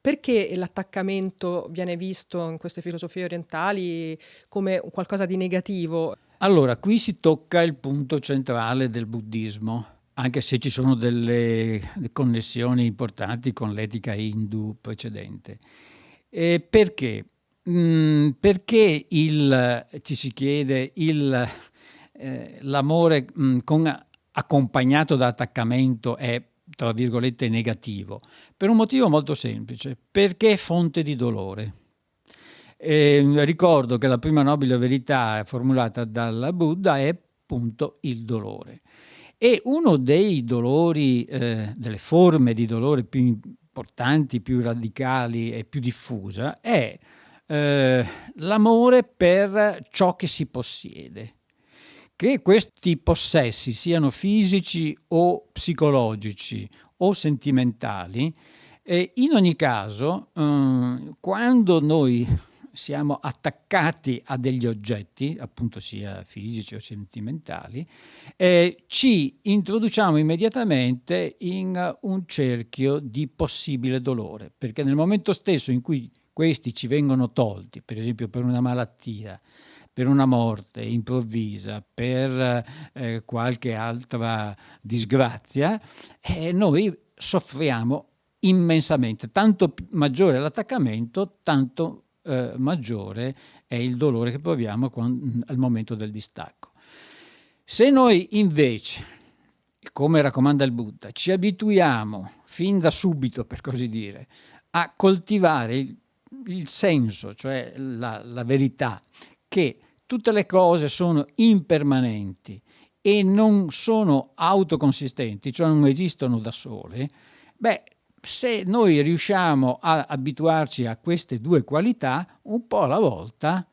perché l'attaccamento viene visto in queste filosofie orientali come qualcosa di negativo? Allora, qui si tocca il punto centrale del buddismo, anche se ci sono delle connessioni importanti con l'etica hindu precedente. E perché? Mm, perché il, ci si chiede eh, l'amore mm, accompagnato da attaccamento è tra virgolette negativo? Per un motivo molto semplice, perché è fonte di dolore. E ricordo che la prima nobile verità formulata dal Buddha è appunto il dolore. E uno dei dolori, eh, delle forme di dolore più importanti, più radicali e più diffusa è eh, l'amore per ciò che si possiede. Che questi possessi siano fisici o psicologici o sentimentali, eh, in ogni caso, eh, quando noi siamo attaccati a degli oggetti, appunto sia fisici o sentimentali, eh, ci introduciamo immediatamente in un cerchio di possibile dolore, perché nel momento stesso in cui questi ci vengono tolti, per esempio per una malattia, per una morte improvvisa, per eh, qualche altra disgrazia, eh, noi soffriamo immensamente. Tanto maggiore l'attaccamento, tanto eh, maggiore è il dolore che proviamo quando, al momento del distacco. Se noi invece, come raccomanda il Buddha, ci abituiamo fin da subito, per così dire, a coltivare il, il senso, cioè la, la verità, che tutte le cose sono impermanenti e non sono autoconsistenti, cioè non esistono da sole, beh, se noi riusciamo a abituarci a queste due qualità, un po' alla volta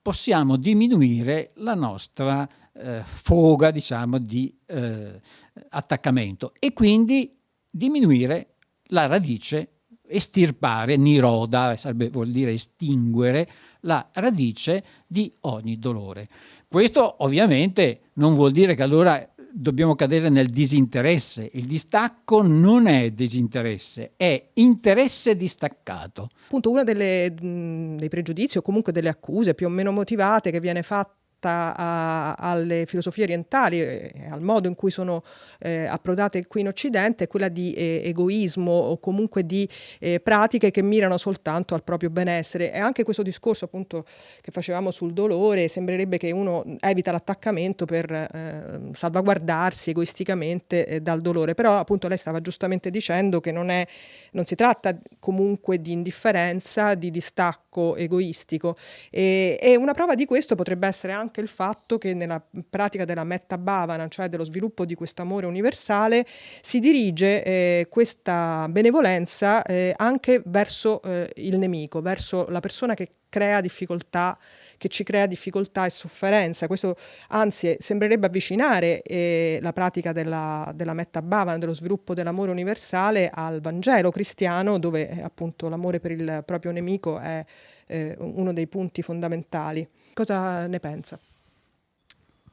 possiamo diminuire la nostra eh, foga, diciamo, di eh, attaccamento e quindi diminuire la radice, estirpare, niroda, sarebbe, vuol dire estinguere, la radice di ogni dolore. Questo ovviamente non vuol dire che allora dobbiamo cadere nel disinteresse. Il distacco non è disinteresse, è interesse distaccato. Appunto, uno dei pregiudizi o comunque delle accuse più o meno motivate che viene fatta a, alle filosofie orientali e al modo in cui sono eh, approdate qui in Occidente è quella di eh, egoismo o comunque di eh, pratiche che mirano soltanto al proprio benessere. E anche questo discorso appunto che facevamo sul dolore sembrerebbe che uno evita l'attaccamento per eh, salvaguardarsi egoisticamente eh, dal dolore. Però appunto lei stava giustamente dicendo che non, è, non si tratta comunque di indifferenza, di distacco egoistico. E, e una prova di questo potrebbe essere anche anche il fatto che nella pratica della metta bhavana, cioè dello sviluppo di questo amore universale, si dirige eh, questa benevolenza eh, anche verso eh, il nemico, verso la persona che crea difficoltà che ci crea difficoltà e sofferenza. Questo anzi sembrerebbe avvicinare eh, la pratica della, della metta bhavana, dello sviluppo dell'amore universale al Vangelo cristiano, dove eh, appunto l'amore per il proprio nemico è eh, uno dei punti fondamentali. Cosa ne pensa?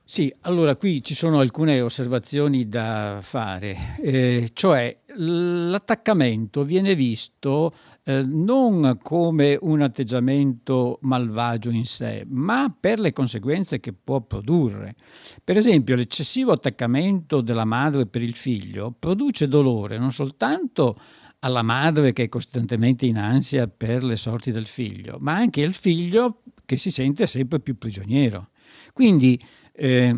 Sì, allora qui ci sono alcune osservazioni da fare, eh, cioè l'attaccamento viene visto eh, non come un atteggiamento malvagio in sé, ma per le conseguenze che può produrre. Per esempio, l'eccessivo attaccamento della madre per il figlio produce dolore non soltanto alla madre che è costantemente in ansia per le sorti del figlio, ma anche al figlio che si sente sempre più prigioniero. Quindi eh,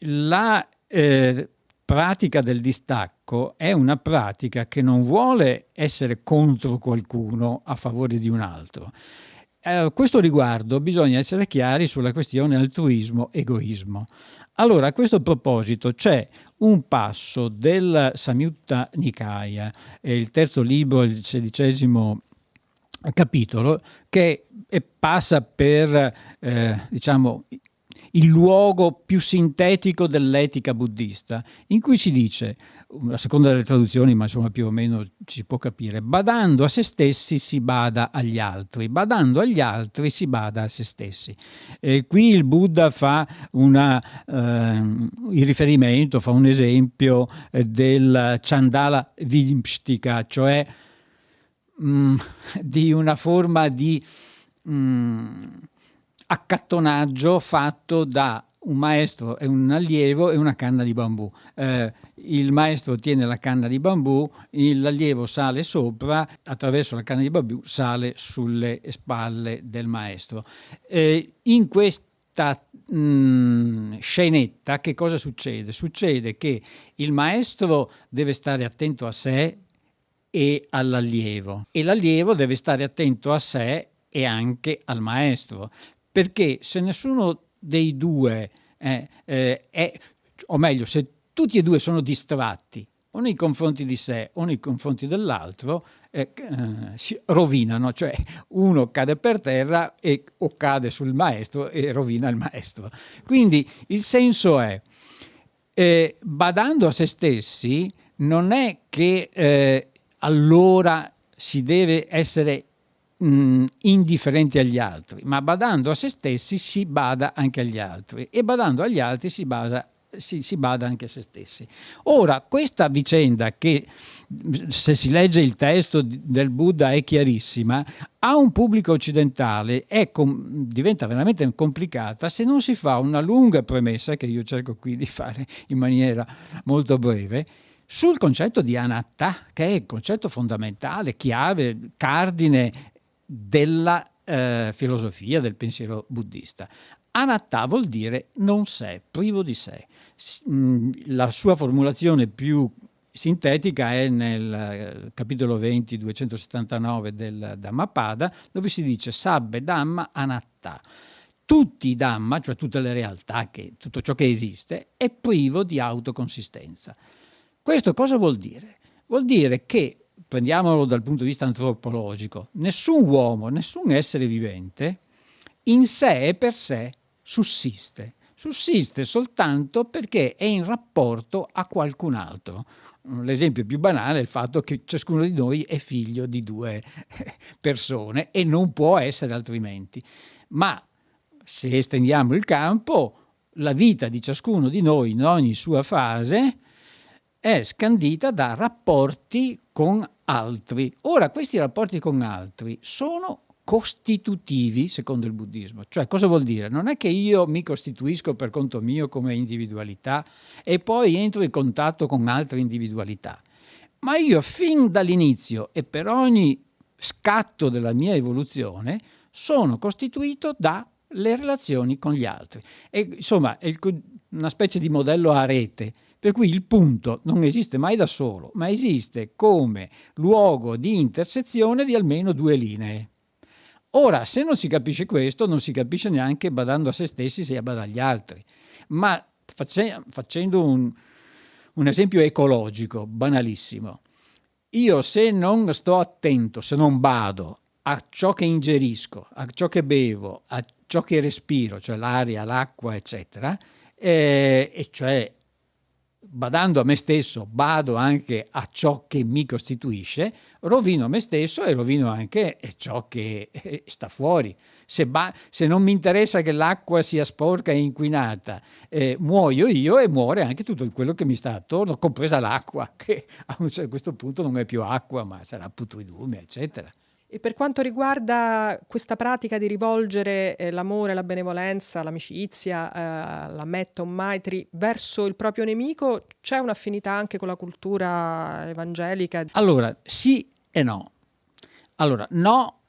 la eh, pratica del distacco è una pratica che non vuole essere contro qualcuno a favore di un altro. Eh, a questo riguardo bisogna essere chiari sulla questione altruismo-egoismo. Allora, a questo proposito c'è un passo del Samyutta Nikaya, il terzo libro, il sedicesimo capitolo, che passa per eh, diciamo, il luogo più sintetico dell'etica buddista, in cui si dice, a seconda delle traduzioni, ma insomma più o meno ci può capire, badando a se stessi si bada agli altri, badando agli altri si bada a se stessi. E qui il Buddha fa una, eh, il riferimento, fa un esempio eh, del Chandala Vimpstika, cioè mm, di una forma di mm, accattonaggio fatto da un maestro e un allievo e una canna di bambù. Eh, il maestro tiene la canna di bambù, l'allievo sale sopra, attraverso la canna di bambù sale sulle spalle del maestro. Eh, in questa mh, mm, scenetta che cosa succede? Succede che il maestro deve stare attento a sé e all'allievo e l'allievo deve stare attento a sé e anche al maestro perché se nessuno dei due eh, eh, è, o meglio se tutti e due sono distratti o nei confronti di sé o nei confronti dell'altro eh, eh, si rovinano, cioè uno cade per terra e, o cade sul maestro e rovina il maestro. Quindi il senso è, eh, badando a se stessi, non è che eh, allora si deve essere mh, indifferenti agli altri, ma badando a se stessi si bada anche agli altri e badando agli altri si basa si, si, bada anche a se stessi. Ora, questa vicenda che se si legge il testo del Buddha è chiarissima, a un pubblico occidentale diventa veramente complicata se non si fa una lunga premessa, che io cerco qui di fare in maniera molto breve, sul concetto di anatta, che è il concetto fondamentale, chiave, cardine della eh, filosofia, del pensiero buddista. Anatta vuol dire non sé, privo di sé. Mm, la sua formulazione più sintetica è nel eh, capitolo 20, 279 del Dhammapada, dove si dice Sabbe Dhamma Anatta. Tutti i Dhamma, cioè tutte le realtà, che, tutto ciò che esiste, è privo di autoconsistenza. Questo cosa vuol dire? Vuol dire che prendiamolo dal punto di vista antropologico, nessun uomo, nessun essere vivente in sé e per sé sussiste. Sussiste soltanto perché è in rapporto a qualcun altro. L'esempio più banale è il fatto che ciascuno di noi è figlio di due persone e non può essere altrimenti. Ma se estendiamo il campo, la vita di ciascuno di noi in ogni sua fase è scandita da rapporti con altri. Ora, questi rapporti con altri sono costitutivi secondo il buddismo. Cioè, cosa vuol dire? Non è che io mi costituisco per conto mio come individualità e poi entro in contatto con altre individualità, ma io fin dall'inizio e per ogni scatto della mia evoluzione sono costituito dalle relazioni con gli altri. E, insomma, è una specie di modello a rete per cui il punto non esiste mai da solo, ma esiste come luogo di intersezione di almeno due linee. Ora, se non si capisce questo, non si capisce neanche badando a se stessi se a badare agli altri. Ma face, facendo un, un esempio ecologico, banalissimo, io se non sto attento, se non bado a ciò che ingerisco, a ciò che bevo, a ciò che respiro, cioè l'aria, l'acqua, eccetera, eh, e cioè badando a me stesso, bado anche a ciò che mi costituisce, rovino me stesso e rovino anche ciò che eh, sta fuori. Se, se non mi interessa che l'acqua sia sporca e inquinata, eh, muoio io e muore anche tutto quello che mi sta attorno, compresa l'acqua, che a questo punto non è più acqua, ma sarà putridume, eccetera. E per quanto riguarda questa pratica di rivolgere eh, l'amore, la benevolenza, l'amicizia, eh, la metta, un maitri verso il proprio nemico, c'è un'affinità anche con la cultura evangelica? Allora, sì e no. Allora, no,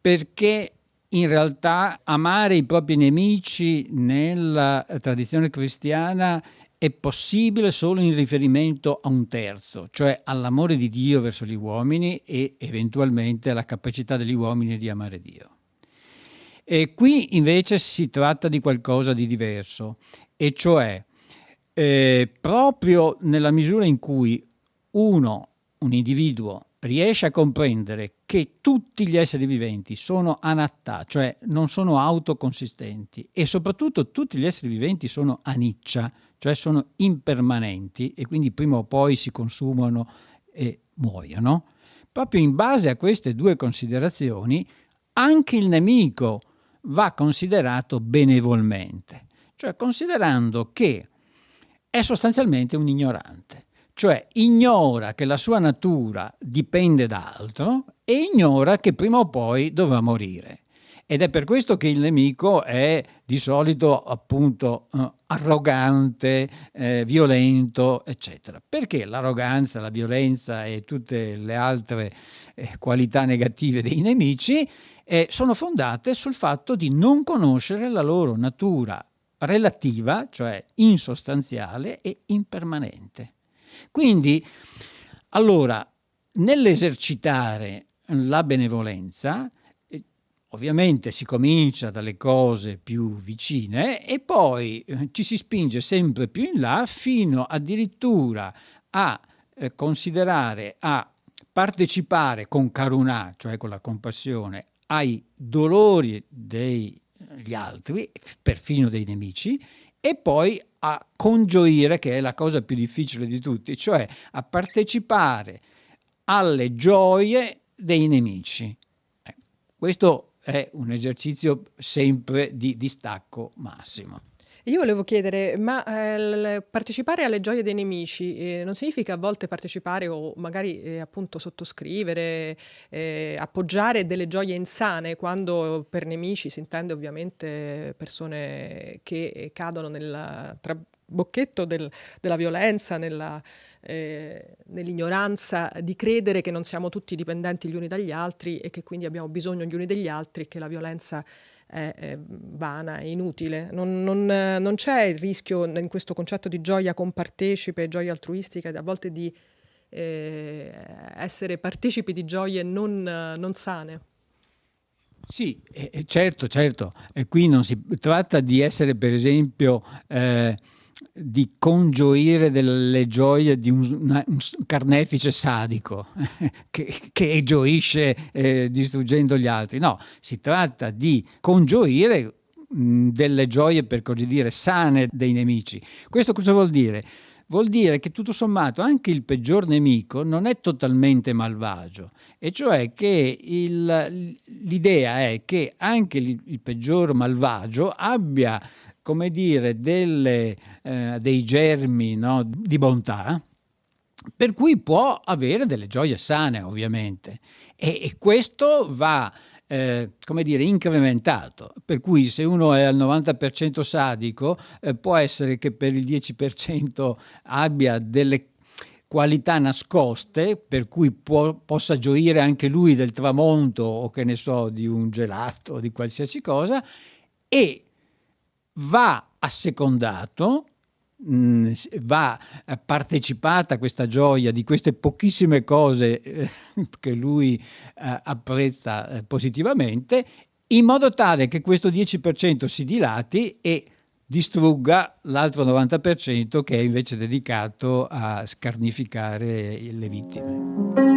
perché in realtà amare i propri nemici nella tradizione cristiana è possibile solo in riferimento a un terzo, cioè all'amore di Dio verso gli uomini e eventualmente alla capacità degli uomini di amare Dio. E qui invece si tratta di qualcosa di diverso, e cioè eh, proprio nella misura in cui uno, un individuo, riesce a comprendere che tutti gli esseri viventi sono anatta, cioè non sono autoconsistenti, e soprattutto tutti gli esseri viventi sono aniccia, cioè sono impermanenti e quindi prima o poi si consumano e muoiono, proprio in base a queste due considerazioni anche il nemico va considerato benevolmente, cioè considerando che è sostanzialmente un ignorante. Cioè ignora che la sua natura dipende da altro e ignora che prima o poi dovrà morire. Ed è per questo che il nemico è di solito appunto eh, arrogante, eh, violento, eccetera. Perché l'arroganza, la violenza e tutte le altre eh, qualità negative dei nemici eh, sono fondate sul fatto di non conoscere la loro natura relativa, cioè insostanziale e impermanente. Quindi, allora, nell'esercitare la benevolenza, Ovviamente si comincia dalle cose più vicine e poi eh, ci si spinge sempre più in là fino addirittura a eh, considerare, a partecipare con karuna, cioè con la compassione, ai dolori degli altri, perfino dei nemici, e poi a congioire, che è la cosa più difficile di tutti, cioè a partecipare alle gioie dei nemici. Eh, questo è un esercizio sempre di distacco massimo. Io volevo chiedere, ma eh, partecipare alle gioie dei nemici eh, non significa a volte partecipare o magari eh, appunto sottoscrivere, eh, appoggiare delle gioie insane, quando per nemici si intende ovviamente persone che cadono nel trabocchetto del, della violenza, nella, eh, nell'ignoranza di credere che non siamo tutti dipendenti gli uni dagli altri e che quindi abbiamo bisogno gli uni degli altri che la violenza è, vana, è inutile. Non, non, non, c'è il rischio in questo concetto di gioia compartecipe, gioia altruistica, a volte di eh, essere partecipi di gioie non, non sane. Sì, eh, certo, certo. E qui non si tratta di essere, per esempio, eh, di congioire delle gioie di un, una, un carnefice sadico che, che gioisce eh, distruggendo gli altri. No, si tratta di congioire mh, delle gioie, per così dire, sane dei nemici. Questo cosa vuol dire? Vuol dire che tutto sommato anche il peggior nemico non è totalmente malvagio, e cioè che l'idea è che anche il, il peggior malvagio abbia come dire, delle, eh, dei germi no, di bontà, per cui può avere delle gioie sane, ovviamente. E, e questo va, eh, come dire, incrementato. Per cui se uno è al 90% sadico, eh, può essere che per il 10% abbia delle qualità nascoste per cui può, possa gioire anche lui del tramonto o che ne so di un gelato o di qualsiasi cosa e va assecondato, mm, va eh, partecipata questa gioia di queste pochissime cose eh, che lui eh, apprezza positivamente, in modo tale che questo 10% si dilati e distrugga l'altro 90% che è invece dedicato a scarnificare le vittime.